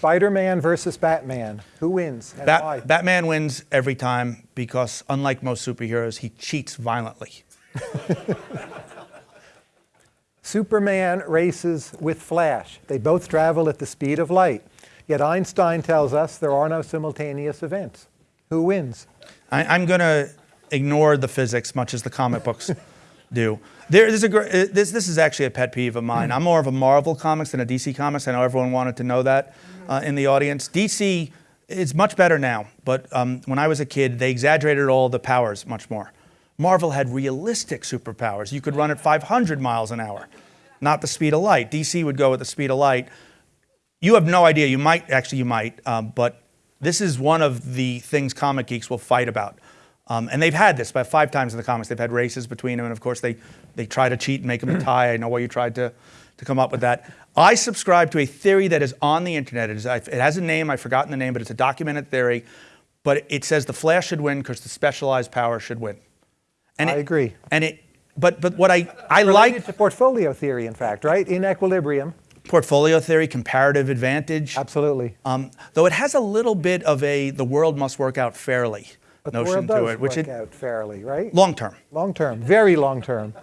Spider-Man versus Batman. Who wins and Bat- why? Batman wins every time because, unlike most superheroes, he cheats violently. Superman races with Flash. They both travel at the speed of light. Yet Einstein tells us there are no simultaneous events. Who wins? I, I'm going to ignore the physics, much as the comic books do. There is a uh, this. This is actually a pet peeve of mine. I'm more of a Marvel comics than a DC comics. I know everyone wanted to know that uh, in the audience. DC is much better now, but um, when I was a kid, they exaggerated all the powers much more. Marvel had realistic superpowers. You could run at 500 miles an hour, not the speed of light. DC would go at the speed of light. You have no idea. You might actually, you might, um, but this is one of the things comic geeks will fight about. Um, and they've had this about five times in the comics. They've had races between them, and of course they they try to cheat and make them a tie. I know why you tried to to come up with that. I subscribe to a theory that is on the internet. It, is, it has a name. I've forgotten the name, but it's a documented theory. But it says the Flash should win because the specialized power should win. And I it- agree. And it, but but what I I Related like to portfolio theory, in fact, right? In equilibrium. portfolio theory, comparative advantage. Absolutely. Um, though it has a little bit of a the world must work out fairly But the notion world to it, which work it out fairly, right? long term. Long term, very long term.